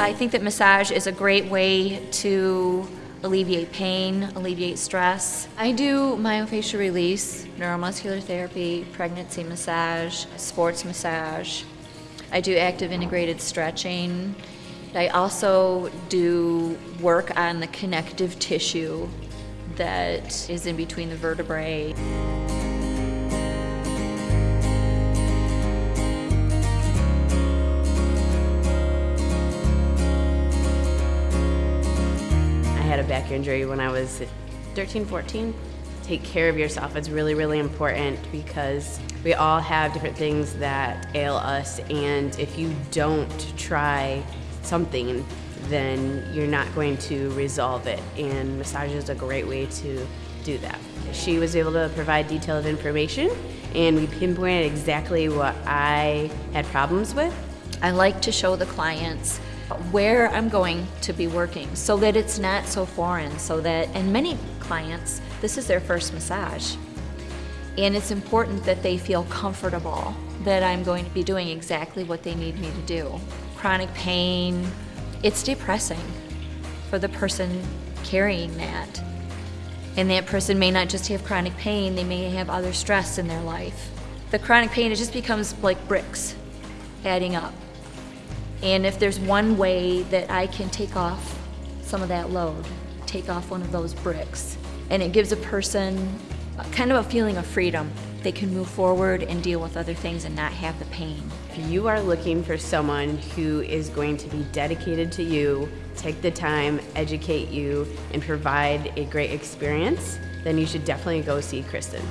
I think that massage is a great way to alleviate pain, alleviate stress. I do myofascial release, neuromuscular therapy, pregnancy massage, sports massage. I do active integrated stretching. I also do work on the connective tissue that is in between the vertebrae. A back injury when I was 13, 14. Take care of yourself. It's really, really important because we all have different things that ail us, and if you don't try something, then you're not going to resolve it. And massage is a great way to do that. She was able to provide detailed information, and we pinpointed exactly what I had problems with. I like to show the clients where I'm going to be working so that it's not so foreign so that and many clients this is their first massage and it's important that they feel comfortable that I'm going to be doing exactly what they need me to do. Chronic pain, it's depressing for the person carrying that. And that person may not just have chronic pain, they may have other stress in their life. The chronic pain, it just becomes like bricks adding up. And if there's one way that I can take off some of that load, take off one of those bricks, and it gives a person kind of a feeling of freedom. They can move forward and deal with other things and not have the pain. If you are looking for someone who is going to be dedicated to you, take the time, educate you, and provide a great experience, then you should definitely go see Kristen.